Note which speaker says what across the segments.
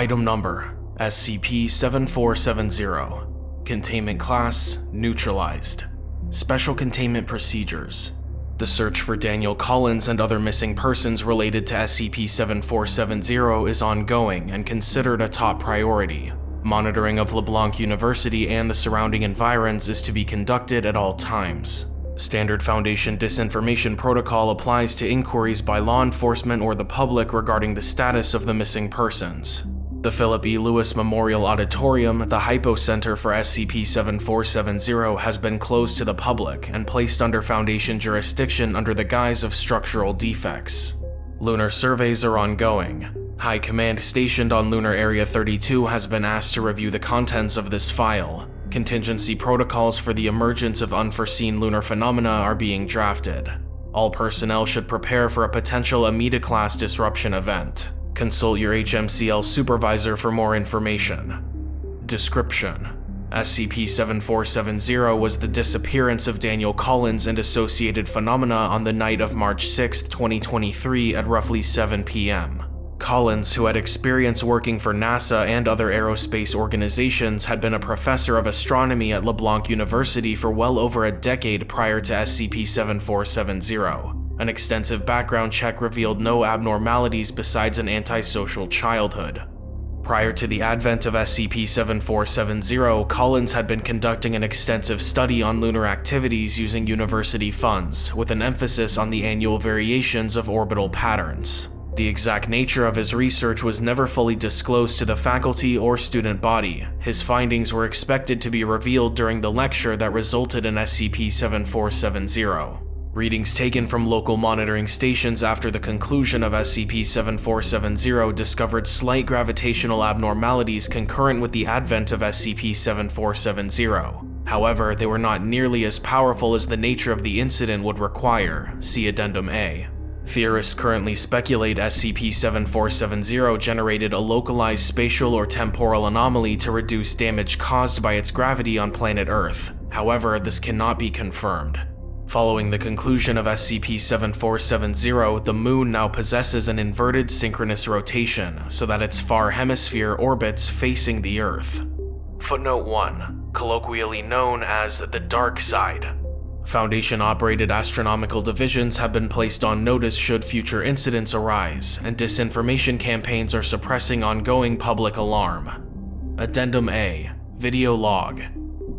Speaker 1: Item Number SCP-7470 Containment Class Neutralized Special Containment Procedures The search for Daniel Collins and other missing persons related to SCP-7470 is ongoing and considered a top priority. Monitoring of LeBlanc University and the surrounding environs is to be conducted at all times. Standard Foundation disinformation protocol applies to inquiries by law enforcement or the public regarding the status of the missing persons. The Philip E. Lewis Memorial Auditorium, the Hypo Center for SCP-7470, has been closed to the public and placed under Foundation jurisdiction under the guise of structural defects. Lunar surveys are ongoing. High Command stationed on Lunar Area 32 has been asked to review the contents of this file. Contingency protocols for the emergence of unforeseen lunar phenomena are being drafted. All personnel should prepare for a potential Amida-class disruption event. Consult your HMCL supervisor for more information. Description: SCP-7470 was the disappearance of Daniel Collins and associated phenomena on the night of March 6, 2023 at roughly 7 p.m. Collins, who had experience working for NASA and other aerospace organizations, had been a professor of astronomy at LeBlanc University for well over a decade prior to SCP-7470. An extensive background check revealed no abnormalities besides an antisocial childhood. Prior to the advent of SCP-7470, Collins had been conducting an extensive study on lunar activities using university funds, with an emphasis on the annual variations of orbital patterns. The exact nature of his research was never fully disclosed to the faculty or student body. His findings were expected to be revealed during the lecture that resulted in SCP-7470. Readings taken from local monitoring stations after the conclusion of SCP-7470 discovered slight gravitational abnormalities concurrent with the advent of SCP-7470. However, they were not nearly as powerful as the nature of the incident would require, see Addendum A. Theorists currently speculate SCP-7470 generated a localized spatial or temporal anomaly to reduce damage caused by its gravity on planet Earth. However, this cannot be confirmed. Following the conclusion of SCP-7470, the Moon now possesses an inverted synchronous rotation, so that its far hemisphere orbits facing the Earth. Footnote 1. Colloquially known as the Dark Side. Foundation-operated astronomical divisions have been placed on notice should future incidents arise, and disinformation campaigns are suppressing ongoing public alarm. Addendum A. Video Log.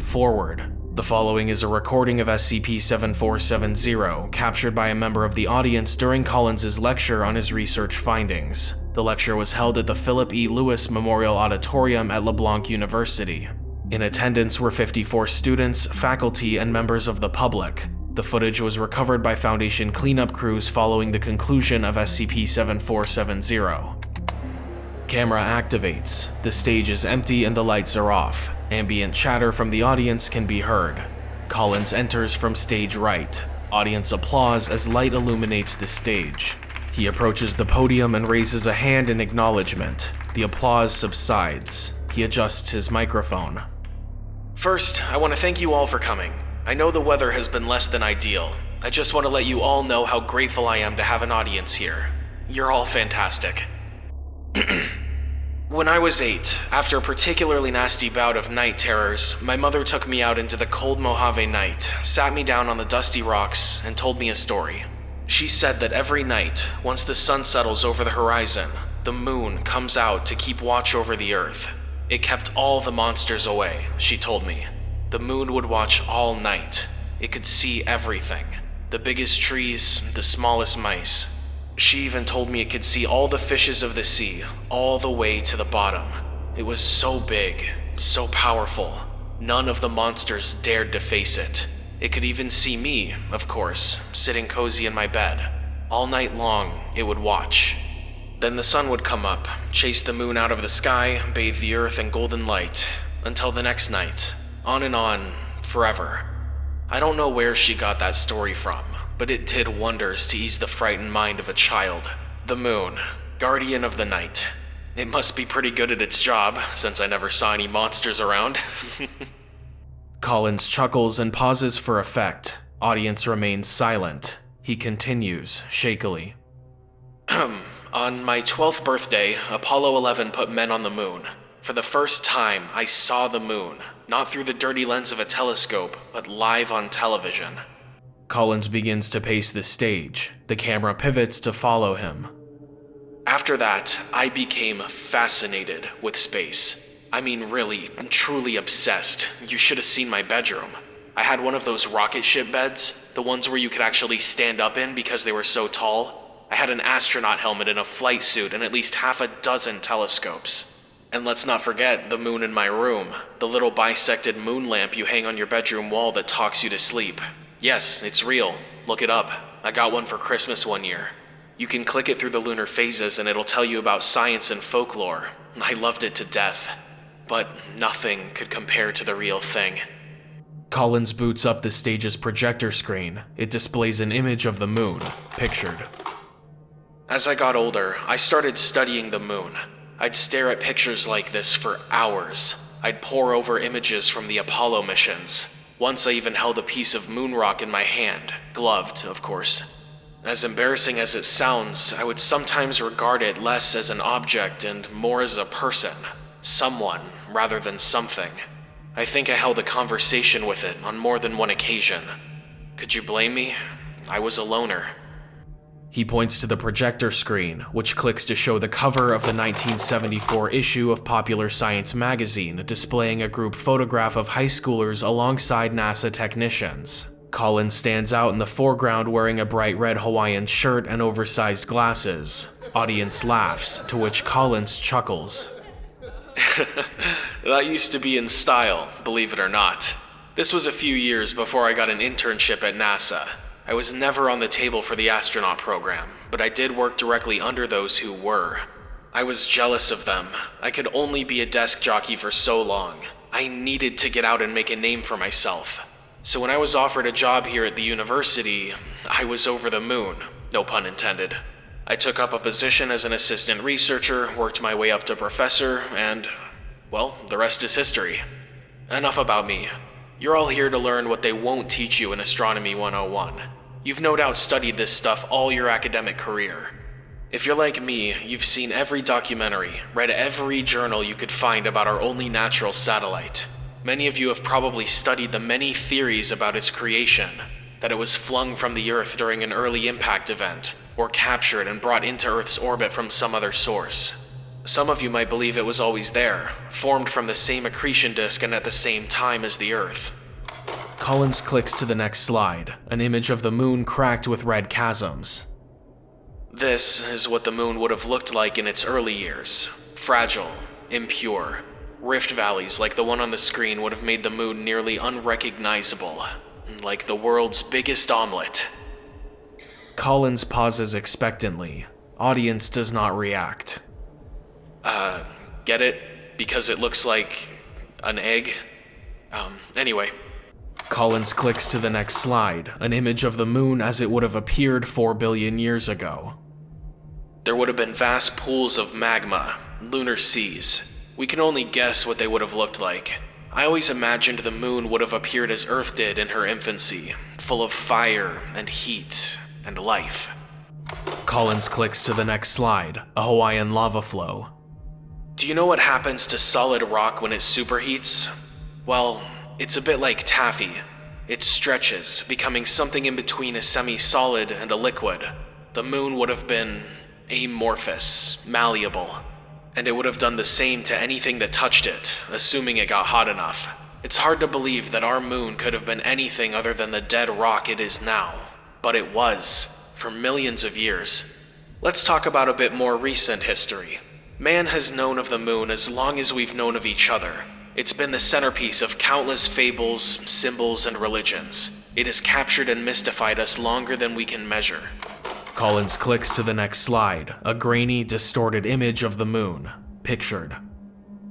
Speaker 1: Forward. The following is a recording of SCP-7470 captured by a member of the audience during Collins's lecture on his research findings. The lecture was held at the Philip E. Lewis Memorial Auditorium at LeBlanc University. In attendance were 54 students, faculty, and members of the public. The footage was recovered by Foundation cleanup crews following the conclusion of SCP-7470. Camera activates. The stage is empty and the lights are off. Ambient chatter from the audience can be heard. Collins enters from stage right. Audience applause as light illuminates the stage. He approaches the podium and raises a hand in acknowledgement. The applause subsides. He adjusts his microphone. First, I want to thank you all for coming. I know the weather has been less than ideal. I just want to let you all know how grateful I am to have an audience here. You're all fantastic. When I was eight, after a particularly nasty bout of night terrors, my mother took me out into the cold Mojave night, sat me down on the dusty rocks, and told me a story. She said that every night, once the sun settles over the horizon, the moon comes out to keep watch over the earth. It kept all the monsters away, she told me. The moon would watch all night. It could see everything the biggest trees, the smallest mice, she even told me it could see all the fishes of the sea, all the way to the bottom. It was so big, so powerful. None of the monsters dared to face it. It could even see me, of course, sitting cozy in my bed. All night long, it would watch. Then the sun would come up, chase the moon out of the sky, bathe the earth in golden light, until the next night. On and on, forever. I don't know where she got that story from, but it did wonders to ease the frightened mind of a child. The moon, guardian of the night. It must be pretty good at its job, since I never saw any monsters around. Collins chuckles and pauses for effect. Audience remains silent. He continues, shakily. On my 12th birthday, Apollo 11 put men on the moon. For the first time, I saw the moon, not through the dirty lens of a telescope, but live on television. Collins begins to pace the stage. The camera pivots to follow him. After that, I became fascinated with space. I mean, really, truly obsessed. You should have seen my bedroom. I had one of those rocket ship beds, the ones where you could actually stand up in because they were so tall. I had an astronaut helmet and a flight suit and at least half a dozen telescopes. And let's not forget the moon in my room, the little bisected moon lamp you hang on your bedroom wall that talks you to sleep. Yes, it's real. Look it up. I got one for Christmas one year. You can click it through the lunar phases and it'll tell you about science and folklore. I loved it to death. But nothing could compare to the real thing. Collins boots up the stage's projector screen. It displays an image of the moon, pictured. As I got older, I started studying the moon. I'd stare at pictures like this for hours. I'd pore over images from the Apollo missions. Once I even held a piece of moon rock in my hand, gloved, of course. As embarrassing as it sounds, I would sometimes regard it less as an object and more as a person. Someone, rather than something. I think I held a conversation with it on more than one occasion. Could you blame me? I was a loner. He points to the projector screen, which clicks to show the cover of the 1974 issue of Popular Science magazine displaying a group photograph of high schoolers alongside NASA technicians. Collins stands out in the foreground wearing a bright red Hawaiian shirt and oversized glasses. Audience laughs, to which Collins chuckles. that used to be in style, believe it or not. This was a few years before I got an internship at NASA. I was never on the table for the astronaut program, but I did work directly under those who were. I was jealous of them. I could only be a desk jockey for so long. I needed to get out and make a name for myself. So when I was offered a job here at the university, I was over the moon, no pun intended. I took up a position as an assistant researcher, worked my way up to professor, and, well, the rest is history. Enough about me. You're all here to learn what they won't teach you in Astronomy 101. You've no doubt studied this stuff all your academic career. If you're like me, you've seen every documentary, read every journal you could find about our only natural satellite. Many of you have probably studied the many theories about its creation, that it was flung from the Earth during an early impact event, or captured and brought into Earth's orbit from some other source. Some of you might believe it was always there, formed from the same accretion disk and at the same time as the Earth. Collins clicks to the next slide, an image of the moon cracked with red chasms. This is what the moon would have looked like in its early years fragile, impure. Rift valleys like the one on the screen would have made the moon nearly unrecognizable, like the world's biggest omelet. Collins pauses expectantly. Audience does not react. Uh, get it? Because it looks like an egg? Um, anyway. Collins clicks to the next slide, an image of the moon as it would have appeared 4 billion years ago. There would have been vast pools of magma, lunar seas. We can only guess what they would have looked like. I always imagined the moon would have appeared as Earth did in her infancy, full of fire and heat and life. Collins clicks to the next slide, a Hawaiian lava flow. Do you know what happens to solid rock when it superheats? Well, it's a bit like taffy. It stretches, becoming something in between a semi-solid and a liquid. The moon would have been amorphous, malleable, and it would have done the same to anything that touched it, assuming it got hot enough. It's hard to believe that our moon could have been anything other than the dead rock it is now. But it was, for millions of years. Let's talk about a bit more recent history. Man has known of the moon as long as we've known of each other. It's been the centerpiece of countless fables, symbols, and religions. It has captured and mystified us longer than we can measure. Collins clicks to the next slide, a grainy, distorted image of the moon, pictured.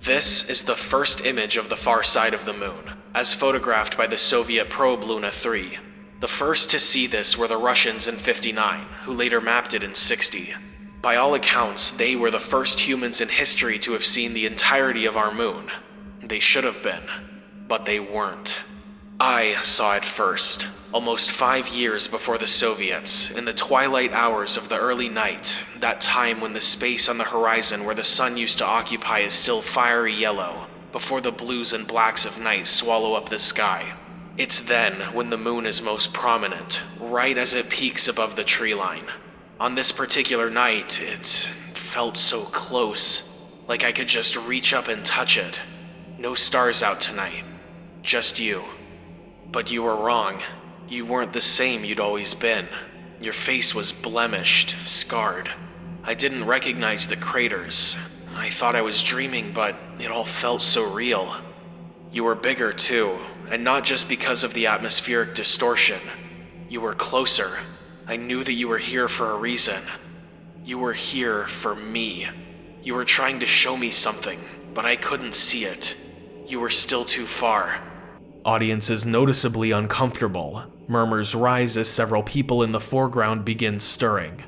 Speaker 1: This is the first image of the far side of the moon, as photographed by the Soviet probe Luna 3. The first to see this were the Russians in 59, who later mapped it in 60. By all accounts, they were the first humans in history to have seen the entirety of our moon. They should have been, but they weren't. I saw it first, almost five years before the Soviets, in the twilight hours of the early night, that time when the space on the horizon where the sun used to occupy is still fiery yellow, before the blues and blacks of night swallow up the sky. It's then when the moon is most prominent, right as it peaks above the tree line. On this particular night, it felt so close, like I could just reach up and touch it. No stars out tonight, just you. But you were wrong. You weren't the same you'd always been. Your face was blemished, scarred. I didn't recognize the craters. I thought I was dreaming, but it all felt so real. You were bigger, too, and not just because of the atmospheric distortion. You were closer. I knew that you were here for a reason. You were here for me. You were trying to show me something, but I couldn't see it. You were still too far.
Speaker 2: Audience is noticeably uncomfortable. Murmurs rise as several people in the foreground begin stirring.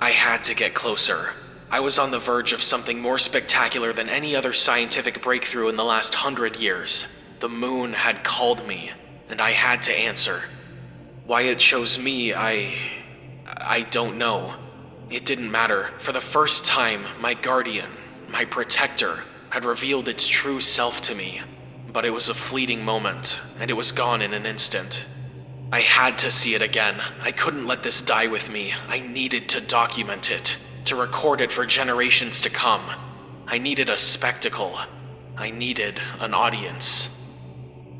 Speaker 1: I had to get closer. I was on the verge of something more spectacular than any other scientific breakthrough in the last hundred years. The moon had called me, and I had to answer. Why it chose me, I. I don't know. It didn't matter. For the first time, my guardian, my protector, had revealed its true self to me but it was a fleeting moment, and it was gone in an instant. I had to see it again. I couldn't let this die with me. I needed to document it, to record it for generations to come. I needed a spectacle. I needed an audience.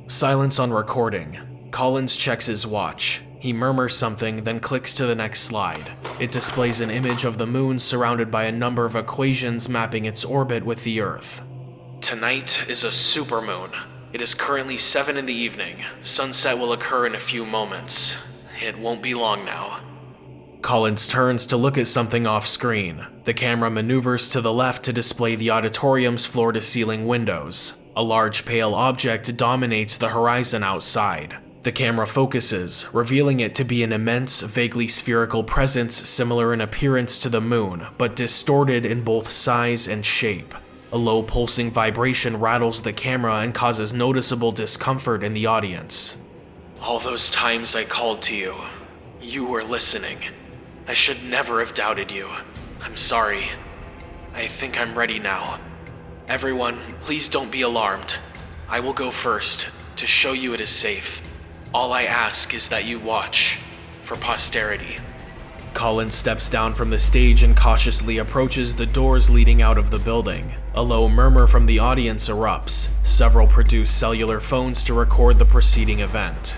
Speaker 2: Silence on recording. Collins checks his watch. He murmurs something, then clicks to the next slide. It displays an image of the moon surrounded by a number of equations mapping its orbit with the Earth.
Speaker 1: Tonight is a supermoon. It is currently 7 in the evening. Sunset will occur in a few moments. It won't be long now.
Speaker 2: Collins turns to look at something off screen. The camera maneuvers to the left to display the auditorium's floor to ceiling windows. A large pale object dominates the horizon outside. The camera focuses, revealing it to be an immense, vaguely spherical presence similar in appearance to the moon, but distorted in both size and shape. A low pulsing vibration rattles the camera and causes noticeable discomfort in the audience.
Speaker 1: All those times I called to you, you were listening. I should never have doubted you. I'm sorry. I think I'm ready now. Everyone, please don't be alarmed. I will go first, to show you it is safe. All I ask is that you watch, for posterity.
Speaker 2: Collins steps down from the stage and cautiously approaches the doors leading out of the building. A low murmur from the audience erupts. Several produce cellular phones to record the preceding event.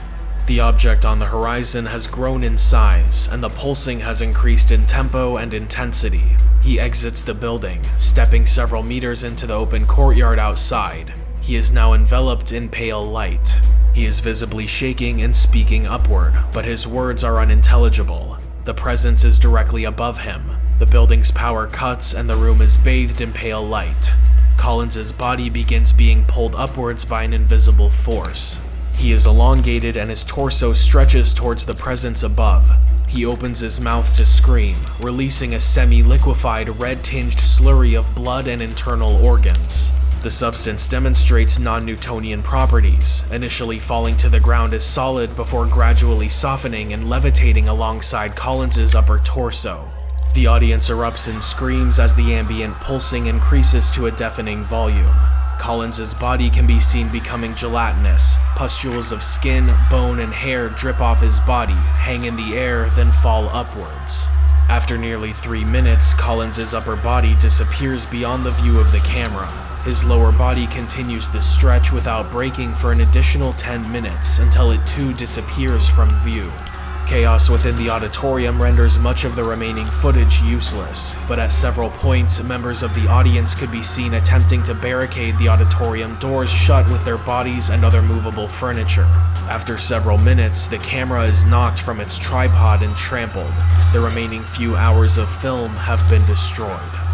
Speaker 2: The object on the horizon has grown in size, and the pulsing has increased in tempo and intensity. He exits the building, stepping several meters into the open courtyard outside. He is now enveloped in pale light. He is visibly shaking and speaking upward, but his words are unintelligible. The presence is directly above him. The building's power cuts and the room is bathed in pale light. Collins's body begins being pulled upwards by an invisible force. He is elongated and his torso stretches towards the presence above. He opens his mouth to scream, releasing a semi-liquefied red-tinged slurry of blood and internal organs. The substance demonstrates non-Newtonian properties, initially falling to the ground as solid before gradually softening and levitating alongside Collins's upper torso. The audience erupts in screams as the ambient pulsing increases to a deafening volume. Collins's body can be seen becoming gelatinous. Pustules of skin, bone, and hair drip off his body, hang in the air, then fall upwards. After nearly three minutes, Collins's upper body disappears beyond the view of the camera, his lower body continues the stretch without breaking for an additional 10 minutes until it too disappears from view. Chaos within the auditorium renders much of the remaining footage useless, but at several points, members of the audience could be seen attempting to barricade the auditorium doors shut with their bodies and other movable furniture. After several minutes, the camera is knocked from its tripod and trampled. The remaining few hours of film have been destroyed.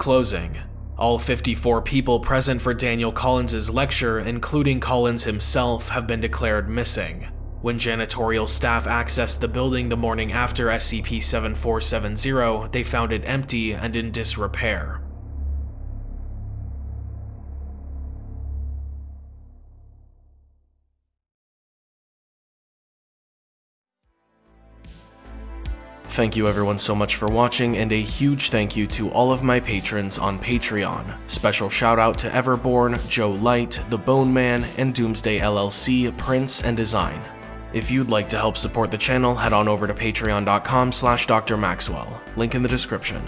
Speaker 2: Closing. All 54 people present for Daniel Collins' lecture, including Collins himself, have been declared missing. When janitorial staff accessed the building the morning after SCP-7470, they found it empty and in disrepair. Thank you everyone so much for watching, and a huge thank you to all of my patrons on Patreon. Special shout out to Everborn, Joe Light, The Bone Man, and Doomsday LLC, Prince and Design. If you'd like to help support the channel, head on over to patreon.com slash drmaxwell, link in the description.